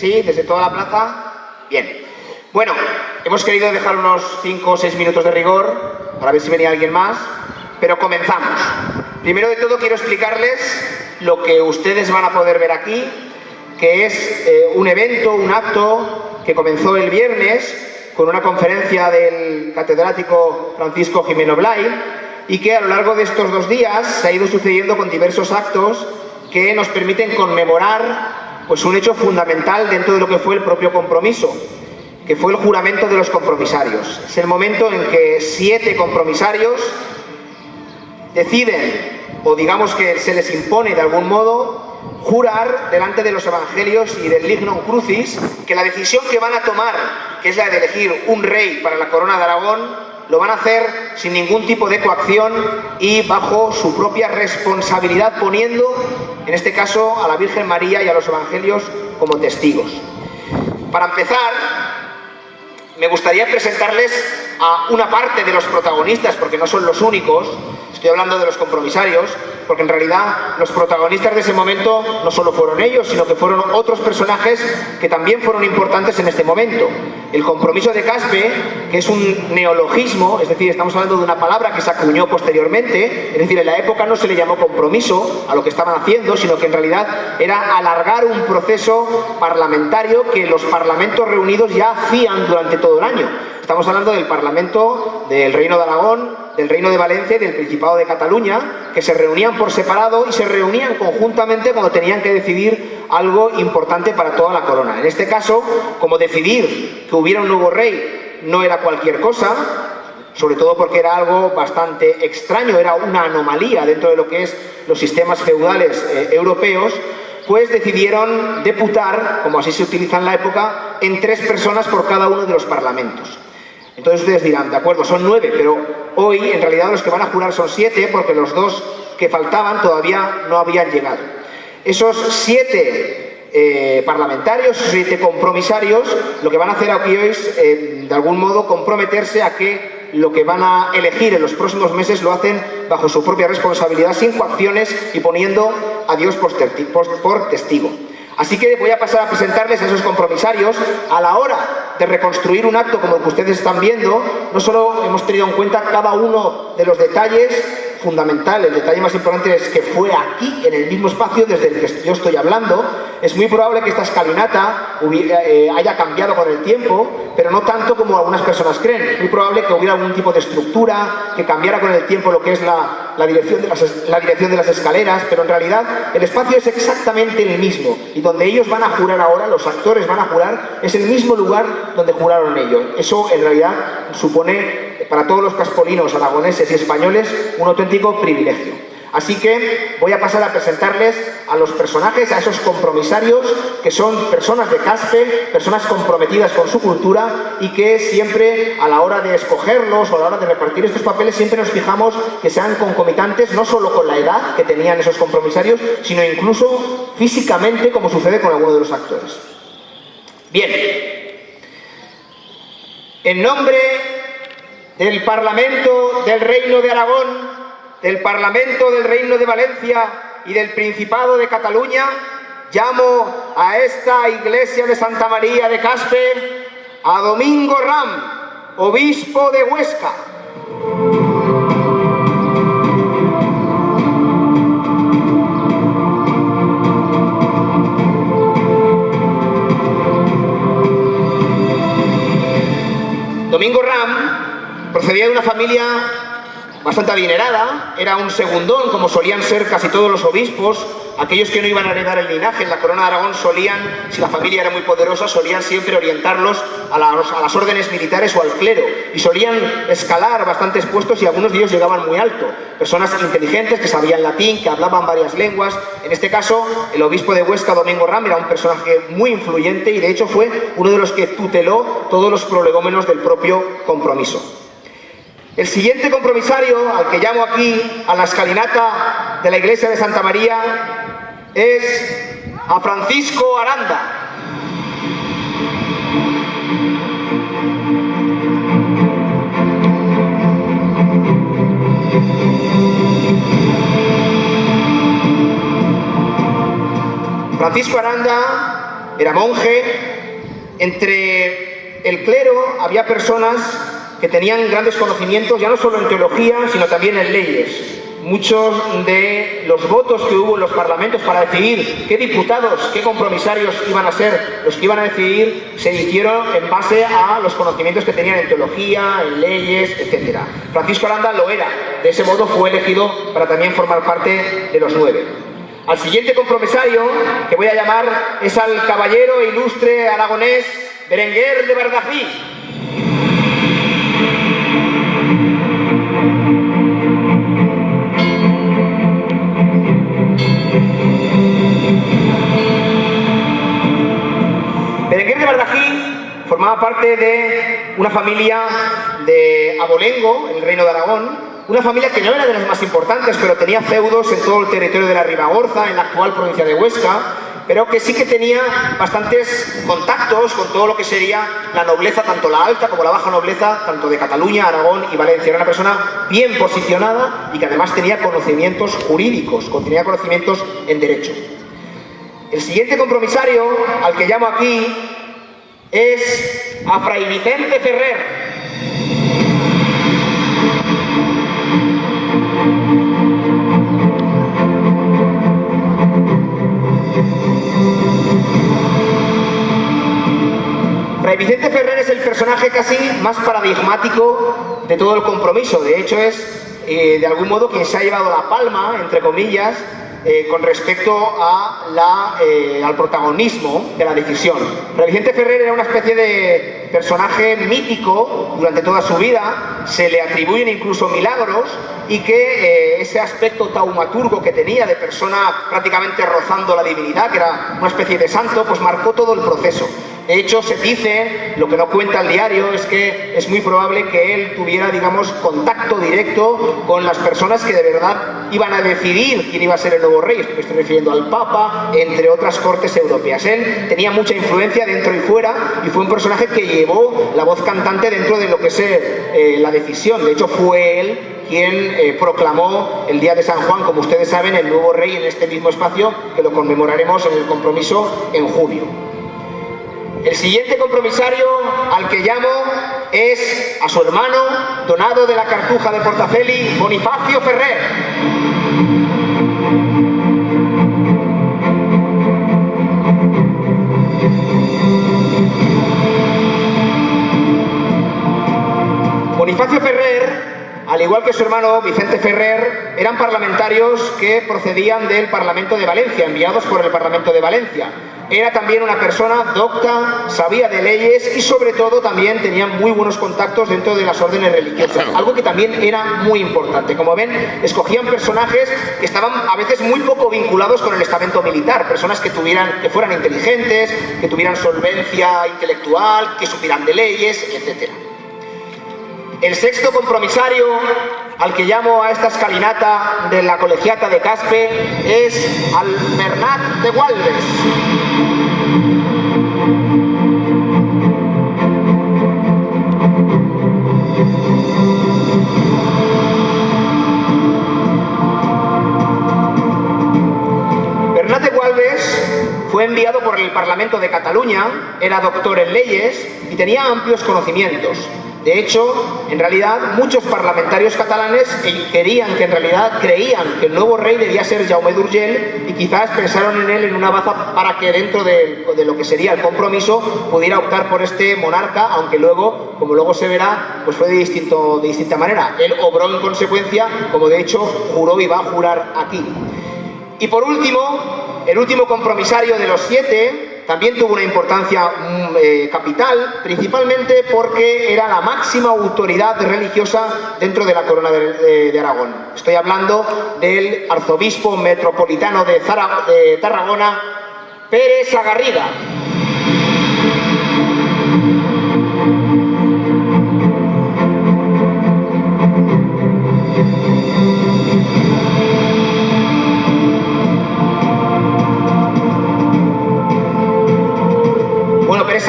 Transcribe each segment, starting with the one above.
¿Sí? ¿Desde toda la plaza? Bien. Bueno, hemos querido dejar unos 5 o 6 minutos de rigor para ver si venía alguien más, pero comenzamos. Primero de todo quiero explicarles lo que ustedes van a poder ver aquí, que es eh, un evento, un acto que comenzó el viernes con una conferencia del catedrático Francisco Jimeno Blay y que a lo largo de estos dos días se ha ido sucediendo con diversos actos que nos permiten conmemorar pues, un hecho fundamental dentro de lo que fue el propio compromiso, que fue el juramento de los compromisarios. Es el momento en que siete compromisarios deciden, o digamos que se les impone de algún modo, jurar delante de los evangelios y del lignum crucis que la decisión que van a tomar, que es la de elegir un rey para la corona de Aragón, lo van a hacer sin ningún tipo de coacción y bajo su propia responsabilidad, poniendo, en este caso, a la Virgen María y a los evangelios como testigos. Para empezar, me gustaría presentarles a una parte de los protagonistas, porque no son los únicos, estoy hablando de los compromisarios, porque en realidad los protagonistas de ese momento no solo fueron ellos, sino que fueron otros personajes que también fueron importantes en este momento. El compromiso de Caspe, que es un neologismo, es decir, estamos hablando de una palabra que se acuñó posteriormente, es decir, en la época no se le llamó compromiso a lo que estaban haciendo, sino que en realidad era alargar un proceso parlamentario que los parlamentos reunidos ya hacían durante todo el año. Estamos hablando del Parlamento del Reino de Aragón, del Reino de Valencia y del Principado de Cataluña, que se reunían por separado y se reunían conjuntamente cuando tenían que decidir algo importante para toda la corona. En este caso, como decidir que hubiera un nuevo rey no era cualquier cosa, sobre todo porque era algo bastante extraño, era una anomalía dentro de lo que es los sistemas feudales eh, europeos, pues decidieron deputar, como así se utiliza en la época, en tres personas por cada uno de los parlamentos. Entonces ustedes dirán, de acuerdo, son nueve, pero hoy en realidad los que van a jurar son siete porque los dos que faltaban todavía no habían llegado. Esos siete eh, parlamentarios, siete compromisarios, lo que van a hacer aquí hoy es, eh, de algún modo, comprometerse a que lo que van a elegir en los próximos meses lo hacen bajo su propia responsabilidad, sin coacciones y poniendo a Dios por testigo. Así que voy a pasar a presentarles a esos compromisarios. A la hora de reconstruir un acto como el que ustedes están viendo, no solo hemos tenido en cuenta cada uno de los detalles fundamental, el detalle más importante es que fue aquí, en el mismo espacio desde el que yo estoy hablando. Es muy probable que esta escalinata eh, haya cambiado con el tiempo, pero no tanto como algunas personas creen. Es muy probable que hubiera algún tipo de estructura, que cambiara con el tiempo lo que es la, dirección de las escaleras, pero en realidad el espacio es exactamente el mismo. Y donde ellos van a jurar ahora, los actores van a jurar, es el mismo lugar donde juraron ellos. Eso en realidad supone para todos los caspolinos, aragoneses y españoles un auténtico privilegio. Así que voy a pasar a presentarles a los personajes, a esos compromisarios, que son personas de caspe, personas comprometidas con su cultura y que siempre a la hora de escogerlos o a la hora de repartir estos papeles siempre nos fijamos que sean concomitantes no solo con la edad que tenían esos compromisarios, sino incluso físicamente como sucede con alguno de los actores. Bien, en nombre del Parlamento del Reino de Aragón, del Parlamento del Reino de Valencia y del Principado de Cataluña, llamo a esta iglesia de Santa María de Caspe a Domingo Ram, obispo de Huesca. De una familia bastante adinerada, era un segundón, como solían ser casi todos los obispos. Aquellos que no iban a heredar el linaje en la corona de Aragón solían, si la familia era muy poderosa, solían siempre orientarlos a, las órdenes militares o al clero. Y solían escalar bastantes puestos y algunos de ellos llegaban muy alto. Personas inteligentes que sabían latín, que hablaban varias lenguas. En este caso, el obispo de Huesca, Domingo Ram, era un personaje muy influyente y de hecho fue uno de los que tuteló todos los prolegómenos del propio compromiso. El siguiente compromisario, al que llamo aquí a la escalinata de la iglesia de Santa María, es a Francisco Aranda. Francisco Aranda era monje. Entre el clero había personas que tenían grandes conocimientos, ya no solo en teología, sino también en leyes muchos de los votos que hubo en los parlamentos para decidir qué diputados, qué compromisarios iban a ser los que iban a decidir, se hicieron en base a los conocimientos que tenían en teología, en leyes, etc. Francisco Aranda lo era, de ese modo fue elegido para también formar parte de los nueve. Al siguiente compromisario, que voy a llamar, es al caballero ilustre aragonés Berenguer de Bardají, formaba parte de una familia de Abolengo, en el Reino de Aragón, una familia que no era de las más importantes, pero tenía feudos en todo el territorio de la Ribagorza, en la actual provincia de Huesca, pero que sí que tenía bastantes contactos con todo lo que sería la nobleza, tanto la alta como la baja nobleza, tanto de Cataluña, Aragón y Valencia. Era una persona bien posicionada y que además tenía conocimientos jurídicos, tenía conocimientos en derecho. El siguiente compromisario, al que llamo aquí, es a Fray Vicente Ferrer. Fray Vicente Ferrer es el personaje casi más paradigmático de todo el compromiso. De hecho, es eh, de algún modo quien se ha llevado la palma, entre comillas, eh, con respecto eh, al protagonismo de la decisión. Pero Vicente Ferrer era una especie de personaje mítico durante toda su vida, se le atribuyen incluso milagros y que eh, ese aspecto taumaturgo que tenía de persona prácticamente rozando la divinidad, que era una especie de santo, pues marcó todo el proceso. De hecho, se dice, lo que no cuenta el diario, es que es muy probable que él tuviera, digamos, contacto directo con las personas que de verdad iban a decidir quién iba a ser el nuevo rey. Me estoy refiriendo al Papa, entre otras cortes europeas. Él tenía mucha influencia dentro y fuera y fue un personaje que llevó la voz cantante dentro de lo que es eh, la decisión. De hecho, fue él quien eh, proclamó el día de San Juan, como ustedes saben, el nuevo rey en este mismo espacio, que lo conmemoraremos en el compromiso en junio. El siguiente compromisario al que llamo es a su hermano, donado de la Cartuja de Portafeli, Bonifacio Ferrer. Bonifacio Ferrer, al igual que su hermano Vicente Ferrer, eran parlamentarios que procedían del Parlamento de Valencia, enviados por el Parlamento de Valencia. Era también una persona docta, sabía de leyes y sobre todo también tenía muy buenos contactos dentro de las órdenes religiosas, algo que también era muy importante. Como ven, escogían personajes que estaban a veces muy poco vinculados con el estamento militar, personas que, tuvieran, que fueran inteligentes, que tuvieran solvencia intelectual, que supieran de leyes, etc. El sexto compromisario al que llamo a esta escalinata de la colegiata de Caspe es al Bernat de Gualdes. Fue enviado por el Parlamento de Cataluña, era doctor en leyes y tenía amplios conocimientos. De hecho, en realidad, muchos parlamentarios catalanes querían que en realidad creían que el nuevo rey debía ser Jaume d'Urgell y quizás pensaron en él en una baza para que dentro de, lo que sería el compromiso pudiera optar por este monarca, aunque luego, como luego se verá, pues fue de, distinto, de distinta manera. Él obró en consecuencia, como de hecho juró y va a jurar aquí. Y por último, el último compromisario de los siete, también tuvo una importancia mm, eh, capital, principalmente porque era la máxima autoridad religiosa dentro de la corona de, Aragón. Estoy hablando del arzobispo metropolitano de, de Tarragona, Pérez Agarriga.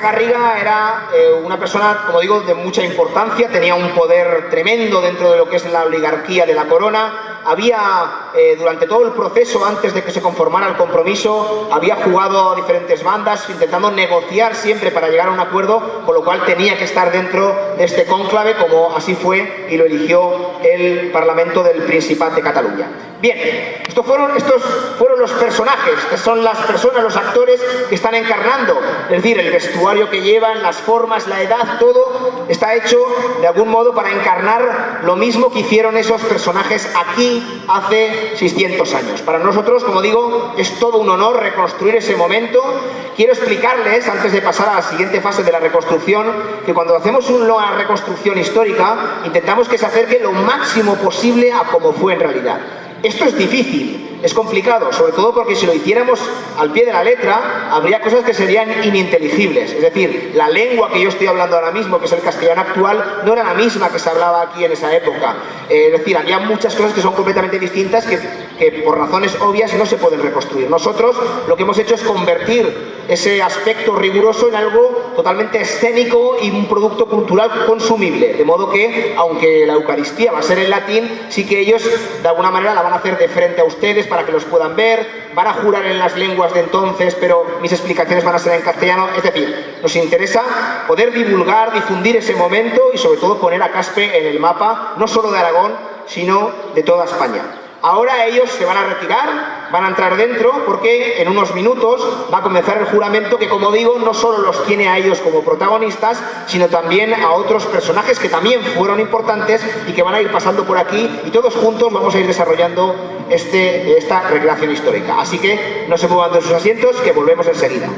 Garriga era eh, una persona, como digo, de mucha importancia, tenía un poder tremendo dentro de lo que es la oligarquía de la corona, había, eh, durante todo el proceso, antes de que se conformara el compromiso, había jugado a diferentes bandas, intentando negociar siempre para llegar a un acuerdo, con lo cual tenía que estar dentro de este cónclave, como así fue y lo eligió el Parlamento del Principat de Cataluña. Bien, estos fueron, estos fueron los personajes, estas son las personas, los actores que están encarnando, es decir, el vestuario que llevan, las formas, la edad, todo está hecho de algún modo para encarnar lo mismo que hicieron esos personajes aquí hace 600 años. Para nosotros, como digo, es todo un honor reconstruir ese momento. Quiero explicarles, antes de pasar a la siguiente fase de la reconstrucción, que cuando hacemos una reconstrucción histórica, intentamos que se acerque lo máximo posible a como fue en realidad. Esto es difícil, es complicado, sobre todo porque si lo hiciéramos al pie de la letra, habría cosas que serían ininteligibles. Es decir, la lengua que yo estoy hablando ahora mismo, que es el castellano actual, no era la misma que se hablaba aquí en esa época. Eh, es decir, había muchas cosas que son completamente distintas que, que por razones obvias no se pueden reconstruir. Nosotros lo que hemos hecho es convertir ese aspecto riguroso en algo totalmente escénico y un producto cultural consumible. De modo que, aunque la Eucaristía va a ser en latín, sí que ellos de alguna manera la van a hacer de frente a ustedes para que los puedan ver, van a jurar en las lenguas de entonces, pero mis explicaciones van a ser en castellano. Es decir, nos interesa poder divulgar, difundir ese momento y sobre todo poner a Caspe en el mapa, no solo de Aragón, sino de toda España. Ahora ellos se van a retirar, van a entrar dentro porque en unos minutos va a comenzar el juramento que como digo no solo los tiene a ellos como protagonistas sino también a otros personajes que también fueron importantes y que van a ir pasando por aquí y todos juntos vamos a ir desarrollando este, esta recreación histórica. Así que no se muevan de sus asientos que volvemos enseguida.